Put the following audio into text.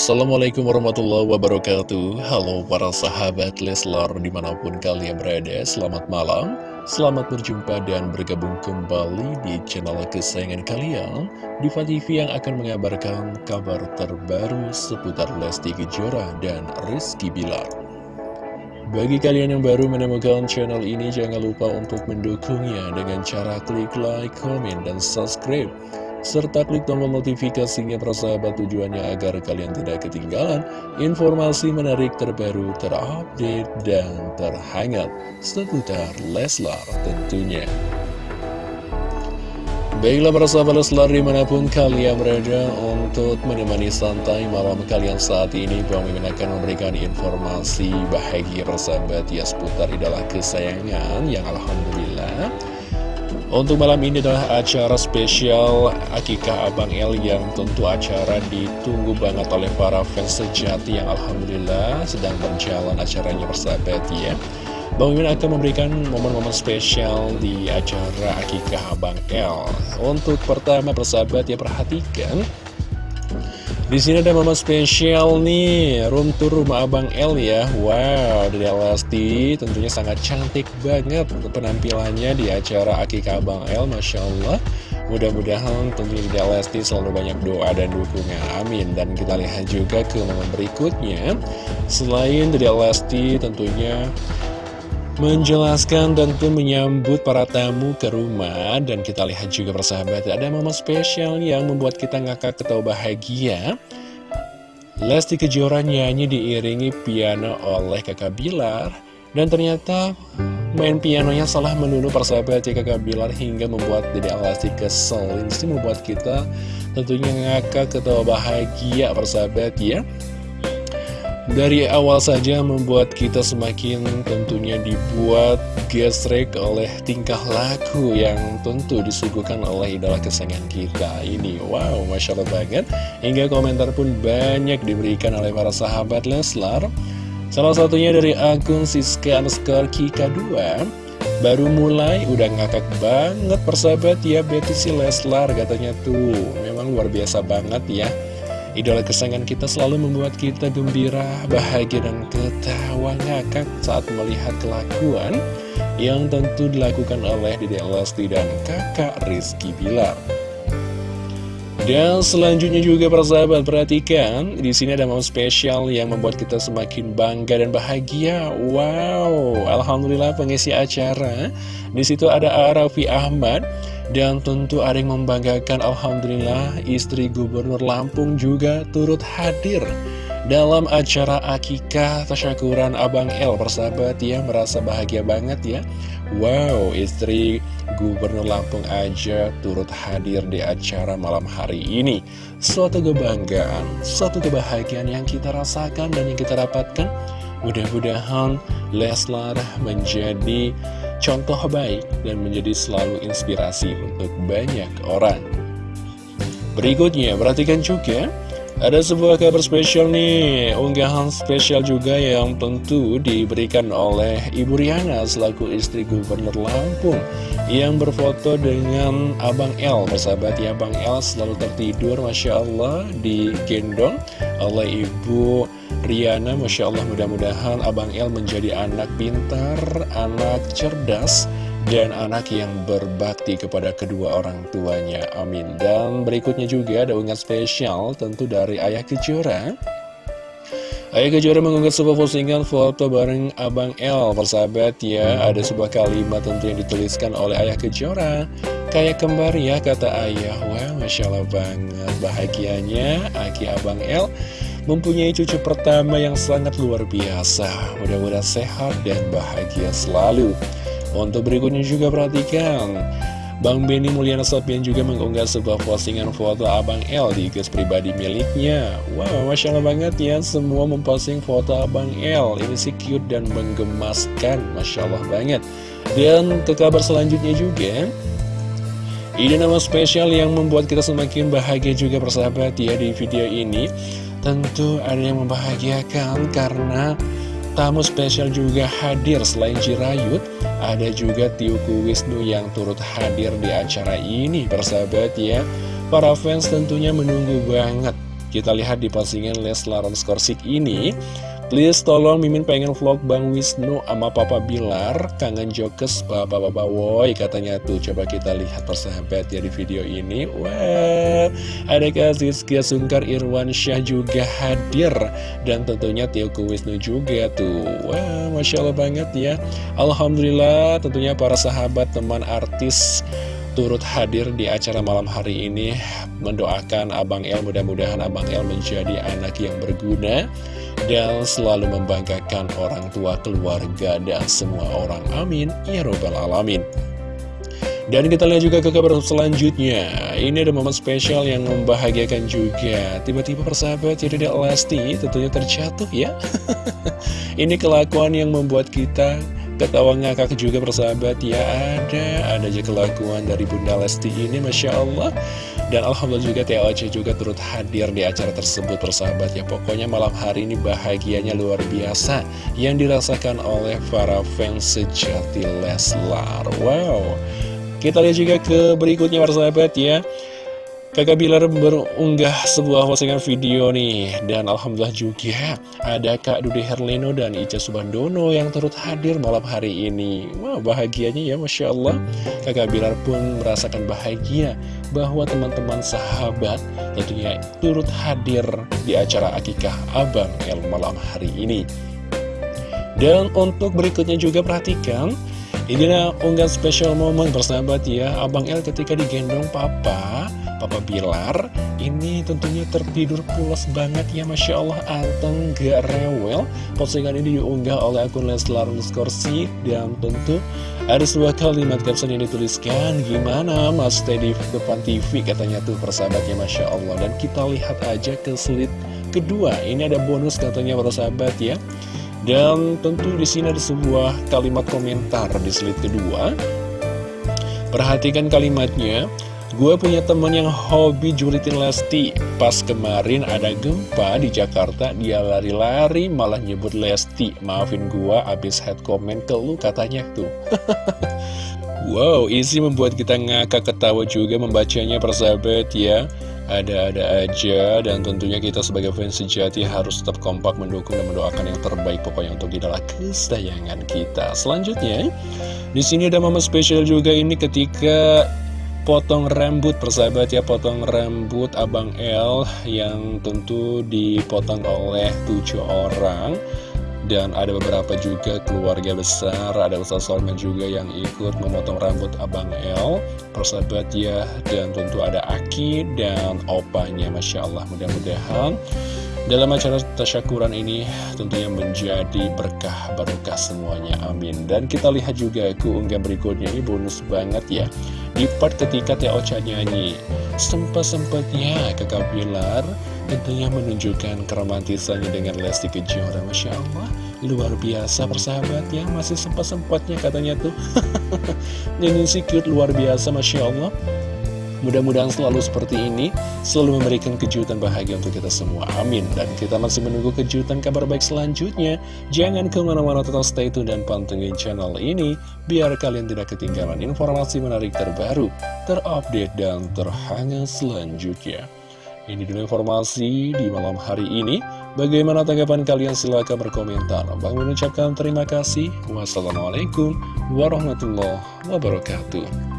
Assalamualaikum warahmatullahi wabarakatuh. Halo para sahabat Leslar di mana pun kalian berada Selamat malam. Selamat berjumpa dan bergabung kembali di channel kesayangan kalian Diva TV yang akan mengabarkan kabar terbaru seputar Lesti Kejora dan Rizky Bilar. Bagi kalian yang baru menemukan channel ini jangan lupa untuk mendukungnya dengan cara klik like, komen, dan subscribe serta klik tombol notifikasinya persahabat tujuannya agar kalian tidak ketinggalan informasi menarik terbaru, terupdate, dan terhangat seputar Leslar tentunya. Baiklah para sahabat Leslar di mana pun kalian berada untuk menemani santai malam kalian saat ini Bang Mimin akan memberikan informasi bahagia persahabat ya seputar idola kesayangan yang Alhamdulillah untuk malam ini adalah acara spesial Akikah Abang El yang tentu acara ditunggu banget oleh para fans sejati yang Alhamdulillah sedang berjalan acaranya bersahabat ya. Bang Mimin akan memberikan momen-momen spesial di acara Akikah Abang El. Untuk pertama persahabat ya perhatikan di sini ada momen spesial nih, room tour rumah Abang L ya. Wow, dari Lesti tentunya sangat cantik banget untuk penampilannya di acara Akikah Abang L, Masya Allah. Mudah-mudahan tentunya di Lesti selalu banyak doa dan dukungan, amin. Dan kita lihat juga ke momen berikutnya. Selain dari Lesti tentunya menjelaskan dan pun menyambut para tamu ke rumah. Dan kita lihat juga persahabat ada momen spesial yang membuat kita ngakak ketawa bahagia. Lesti Kejora nyanyi diiringi piano oleh kakak Bilar. Dan ternyata main pianonya salah menunu persahabat ya kakak Bilar hingga membuat Dede Lesti kesel. Ini membuat kita tentunya ngakak ketawa bahagia persahabat ya dari awal saja membuat kita semakin tentunya dibuat gesrek oleh tingkah laku yang tentu disuguhkan oleh idola kesayangan kita ini. Wow, Masya Allah banget. Hingga komentar pun banyak diberikan oleh para sahabat Leslar. Salah satunya dari akun Siska underscore Kika 2 Baru mulai udah ngakak banget persahabat ya Betty si Leslar. Katanya tuh Memang luar biasa banget ya Idola kesayangan kita selalu membuat kita gembira, bahagia, dan ketawa ngakak saat melihat kelakuan yang tentu dilakukan oleh Dede Lesti dan kakak Rizky Bilar. Dan selanjutnya juga persahabat perhatikan di sini ada momen spesial yang membuat kita semakin bangga dan bahagia. Wow, alhamdulillah pengisi acara. Di situ ada Arafi Ahmad dan tentu ada yang membanggakan Alhamdulillah istri gubernur Lampung juga turut hadir dalam acara akikah tasyakuran Abang El persahabat ya merasa bahagia banget ya. Wow istri gubernur Lampung aja turut hadir di acara malam hari ini. Suatu kebanggaan, suatu kebahagiaan yang kita rasakan dan yang kita dapatkan. Mudah-mudahan Leslar menjadi contoh baik dan menjadi selalu inspirasi untuk banyak orang. Berikutnya, perhatikan juga ada sebuah kabar spesial nih, unggahan spesial juga yang tentu diberikan oleh Ibu Riana selaku istri Gubernur Lampung yang berfoto dengan Abang L. Bersahabat ya, Abang L selalu tertidur, Masya Allah, digendong oleh Ibu Riana. Masya Allah, mudah-mudahan Abang L menjadi anak pintar, anak cerdas, dan anak yang berbakti kepada kedua orang tuanya. Amin. Dan berikutnya juga ada unggahan spesial tentu dari Ayah Kejora. Ayah Kejora mengunggah sebuah postingan foto bareng Abang L Persahabat ya, ada sebuah kalimat tentu yang dituliskan oleh Ayah Kejora Kayak kembar ya, kata Ayah Wah, Masya Allah banget Bahagianya, Aki Abang L Mempunyai cucu pertama yang sangat luar biasa. Mudah-mudahan sehat dan bahagia selalu. Untuk berikutnya juga perhatikan. Bang Benny Mulyana Sopian juga mengunggah sebuah postingan foto Abang L di guys pribadi miliknya. Wow, Masya Allah banget ya Semua memposting foto Abang L Ini sih cute dan menggemaskan Masya Allah banget. Dan ke kabar selanjutnya juga Ini nama spesial yang membuat kita semakin bahagia juga persahabat ya di video ini Tentu ada yang membahagiakan karena tamu spesial juga hadir. Selain Jirayut ada juga Tiuku Wisnu yang turut hadir di acara ini. Persahabat ya Para fans tentunya menunggu banget. Kita lihat di postingan Leslar Skorsik ini Please tolong Mimin pengen vlog Bang Wisnu sama Papa Bilar Kangen jokes Bapak-Bapak Woi katanya tuh. Coba kita lihat persahabat ya di video ini. Wow Ada kasih Sungkar Irwan Syah juga hadir. Dan tentunya Tioku Wisnu juga tuh. Wow Masya Allah banget ya. Alhamdulillah tentunya para sahabat teman artis turut hadir di acara malam hari ini. Mendoakan Abang El mudah-mudahan Abang El menjadi anak yang berguna dan selalu membanggakan orang tua keluarga dan semua orang. Amin. Ya robbal alamin. Dan kita lihat juga ke kabar selanjutnya. Ini ada momen spesial yang membahagiakan juga. Tiba-tiba persahabat jadi Lesti tentunya terjatuh ya. Ini kelakuan yang membuat kita Ketawa ngakak juga persahabat. Ya ada Ada aja kelakuan dari Bunda Lesti ini Masya Allah Dan Alhamdulillah juga TOC juga turut hadir di acara tersebut persahabat. Ya Pokoknya malam hari ini bahagianya luar biasa Yang dirasakan oleh para fans sejati Leslar. Wow. Kita lihat juga ke berikutnya persahabat ya Kakak Bilar berunggah sebuah postingan video nih Dan Alhamdulillah juga ada Kak Dude Herlino dan Ica Subandono yang turut hadir malam hari ini. Wah bahagianya ya Masya Allah. Kakak Bilar pun merasakan bahagia bahwa teman-teman sahabat tentunya turut hadir di acara akikah Abang El malam hari ini. Dan untuk berikutnya juga perhatikan ini adalah unggahan spesial momen bersahabat ya Abang El ketika digendong papa Papa Bilar ini tentunya tertidur pulas banget ya Masya Allah. Anteng gak rewel. Postingan ini diunggah oleh akun Leslar Skorsi dan tentu ada sebuah kalimat caption yang dituliskan gimana Mas Teddy depan TV katanya tuh persahabatnya Masya Allah. Dan kita lihat aja ke slide kedua. Ini ada bonus katanya persahabat ya. Dan tentu di sini ada sebuah kalimat komentar di slide kedua. Perhatikan kalimatnya Gue punya temen yang hobi julitin Lesti. Pas kemarin ada gempa di Jakarta Dia lari-lari malah nyebut Lesti. Maafin gue abis head comment ke lu katanya tuh. Wow isi membuat kita ngakak ketawa juga membacanya persahabat ya. Ada-ada aja dan tentunya kita sebagai fans sejati harus tetap kompak mendukung dan mendoakan yang terbaik pokoknya untuk idola kesayangan kita. Selanjutnya, di sini ada momen spesial juga ini ketika potong rambut persahabat ya potong rambut Abang L yang tentu dipotong oleh tujuh orang. Dan ada beberapa juga keluarga besar ada Ustaz Salman juga yang ikut memotong rambut Abang L persahabat ya dan tentu ada Aki dan opanya Masya Allah mudah-mudahan. Dalam acara tasyakuran ini tentunya menjadi berkah barokah semuanya amin. Dan kita lihat juga keunggahan berikutnya ini bonus banget ya di part ketika Teh Ocha nyanyi Sempat-sempatnya kakak Bilar tentunya menunjukkan keromantisannya dengan Lesti Kejora. Masya Allah Luar biasa persahabat ya Masih sempat-sempatnya katanya tuh. Nyanyi si cute luar biasa Masya Allah Mudah-mudahan selalu seperti ini, selalu memberikan kejutan bahagia untuk kita semua. Amin. Dan kita masih menunggu kejutan kabar baik selanjutnya. Jangan ke mana-mana tetap stay tune dan pantengin channel ini, biar kalian tidak ketinggalan informasi menarik terbaru, terupdate, dan terhangat selanjutnya. Ini dulu informasi di malam hari ini. Bagaimana tanggapan kalian? Silahkan berkomentar. Bang mengucapkan terima kasih. Wassalamualaikum warahmatullahi wabarakatuh.